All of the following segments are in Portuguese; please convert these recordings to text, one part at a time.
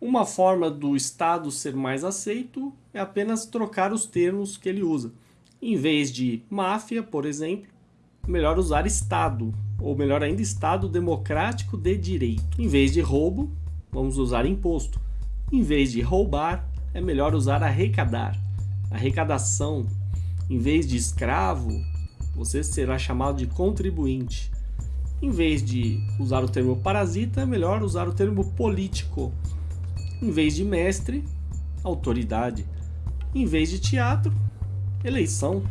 Uma forma do Estado ser mais aceito é apenas trocar os termos que ele usa. Em vez de máfia, por exemplo, melhor usar Estado, ou melhor ainda, Estado democrático de direito. Em vez de roubo, vamos usar imposto. Em vez de roubar, é melhor usar arrecadar. Arrecadação. Em vez de escravo, você será chamado de contribuinte. Em vez de usar o termo parasita, é melhor usar o termo político. Em vez de mestre, autoridade. Em vez de teatro, eleição.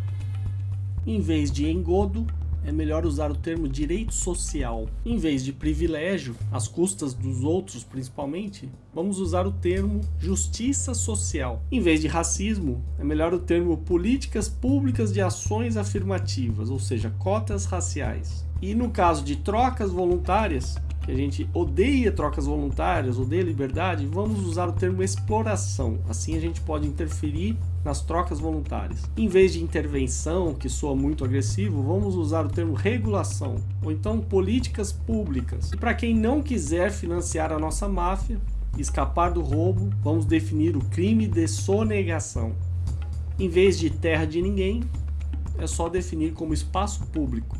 Em vez de engodo, é melhor usar o termo direito social. Em vez de privilégio, às custas dos outros principalmente, vamos usar o termo justiça social. Em vez de racismo, é melhor o termo políticas públicas de ações afirmativas, ou seja, cotas raciais. E no caso de trocas voluntárias, que a gente odeia trocas voluntárias, odeia liberdade, vamos usar o termo exploração. Assim a gente pode interferir nas trocas voluntárias. Em vez de intervenção, que soa muito agressivo, vamos usar o termo regulação, ou então políticas públicas. E para quem não quiser financiar a nossa máfia, escapar do roubo, vamos definir o crime de sonegação. Em vez de terra de ninguém, é só definir como espaço público.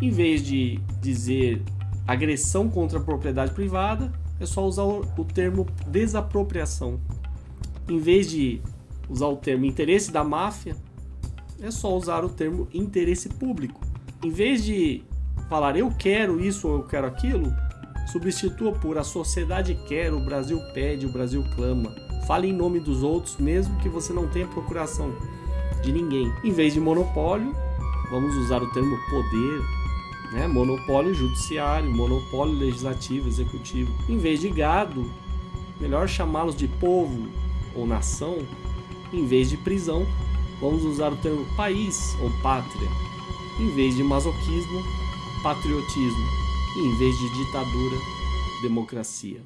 Em vez de dizer agressão contra a propriedade privada, é só usar o termo desapropriação. Em vez de usar o termo interesse da máfia, é só usar o termo interesse público. Em vez de falar eu quero isso ou eu quero aquilo, substitua por a sociedade quer, o Brasil pede, o Brasil clama. Fale em nome dos outros, mesmo que você não tenha procuração de ninguém. Em vez de monopólio, vamos usar o termo poder, né? monopólio judiciário, monopólio legislativo, executivo. Em vez de gado, melhor chamá-los de povo ou nação. Em vez de prisão, vamos usar o termo país ou pátria. Em vez de masoquismo, patriotismo. Em vez de ditadura, democracia.